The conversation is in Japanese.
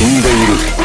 死んでいる。